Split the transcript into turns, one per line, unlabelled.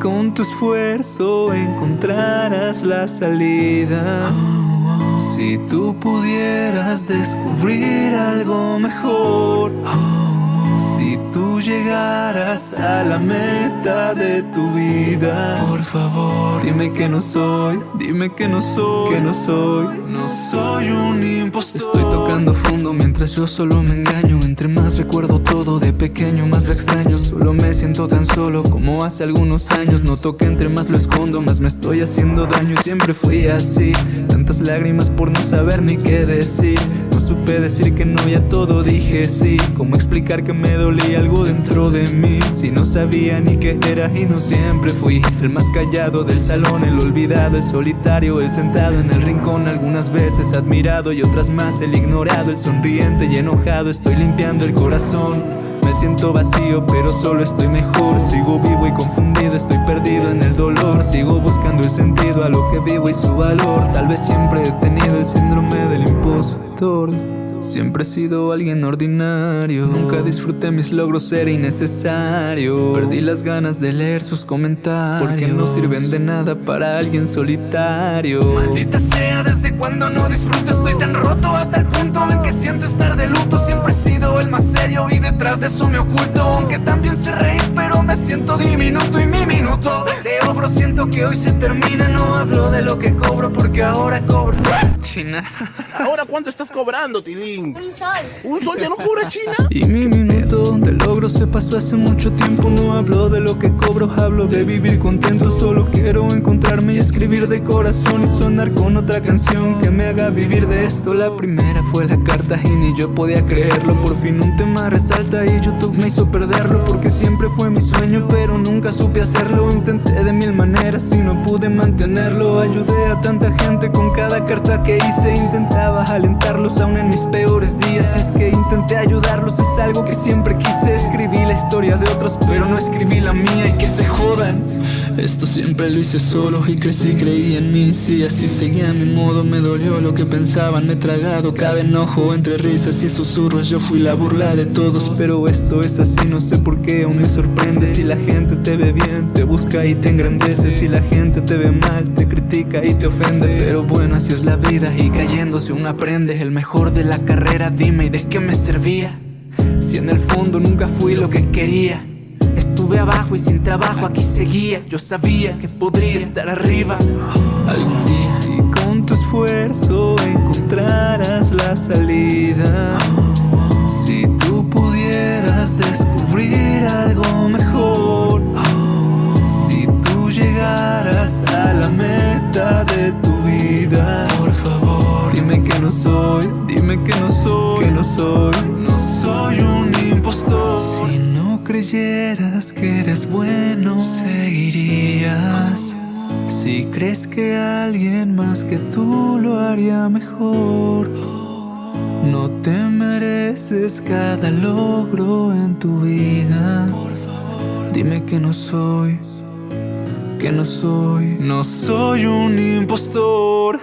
con tu esfuerzo encontrarás la salida. Si tú pudieras descubrir algo mejor. Si tú llegaras a la meta de tu vida Por favor, dime que no soy Dime que no soy Que no soy No soy un impostor. Estoy tocando fondo mientras yo solo me engaño. Entre más recuerdo todo de pequeño más lo extraño. Solo me siento tan solo como hace algunos años. Noto que entre más lo escondo más me estoy haciendo daño. Y siempre fui así. Tantas lágrimas por no saber ni qué decir supe decir que no y a todo dije sí. ¿Cómo explicar que me dolía algo dentro de mí Si no sabía ni qué era y no siempre fui El más callado del salón, el olvidado, el solitario El sentado en el rincón, algunas veces admirado Y otras más el ignorado, el sonriente y enojado Estoy limpiando el corazón. Me siento vacío pero solo estoy mejor Sigo vivo y confundido, en el dolor. Sigo buscando el sentido a lo que vivo y su valor. Tal vez siempre he tenido el síndrome del impostor. Siempre he sido alguien ordinario. Nunca disfruté mis logros, era innecesario. Perdí las ganas de leer sus comentarios. Porque no sirven de nada para alguien solitario.
Maldita sea, desde cuando no disfruto Estoy tan roto a tal punto en que siento estar de luto. Siempre he sido el más serio y detrás de eso me oculto. Aunque también sé reír, siento que hoy se termina No hablo de lo que cobro porque ahora cobro
China
¿Ahora cuánto estás cobrando, Tilly?
Un sol.
¿Un sol ya no cobra China?
Y mi minuto de logro se pasó hace mucho tiempo No hablo de lo que cobro, hablo de vivir contento Solo quiero encontrarme y escribir de corazón Y sonar con otra canción que me haga vivir de esto La primera fue la carta y ni yo podía creerlo Por fin un tema resalta y YouTube me hizo perderlo Porque siempre fue mi sueño pero nunca supe hacerlo Intenté de mil maneras y no pude mantenerlo Ayudé a tanta gente con cada carta que hice. Intentaba alentarlos aún en mis peores días Y es que intenté ayudarlos, es algo que siempre quise. Escribí la historia de otros, pero no escribí la mía y que se jodan esto siempre lo hice solo y crecí, creí en mí. Si así seguía mi modo me dolió lo que pensaban. Me he tragado cada enojo entre risas y susurros. Yo fui la burla de todos Pero esto es así, no sé por qué aún me sorprende. Si la gente te ve bien, te busca y te engrandece. Si la gente te ve mal, te critica y te ofende. Pero bueno, así es la vida y cayéndose uno aprende. El mejor de la carrera, dime, ¿y de qué me servía? Si en el fondo nunca fui lo que quería Estuve abajo y sin trabajo aquí seguía. Yo sabía que podría estar arriba. Algún día. Si con tu esfuerzo encontrarás la salida Si tú pudieras descubrir algo mejor Si tú llegaras a la meta de tu vida Por favor, dime que no soy Dime que no soy, que no soy No soy un impostor creyeras que eres bueno, seguirías. Si crees que alguien más que tú lo haría mejor, no te mereces cada logro en tu vida. Dime que no soy, que no soy, no soy un impostor.